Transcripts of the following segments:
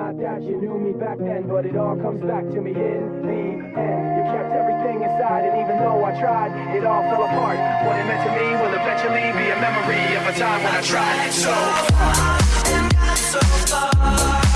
Not that you knew me back then, but it all comes back to me in the end. You kept everything inside, and even though I tried, it all fell apart. What it meant to me will eventually be a memory of a time when I tried so hard and got so far.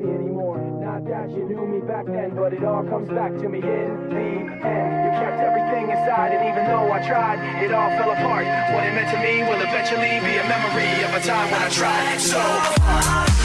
Anymore. Not that you knew me back then, but it all comes back to me in the end. You kept everything inside, and even though I tried, it all fell apart. What it meant to me will eventually be a memory of a time when I tried so hard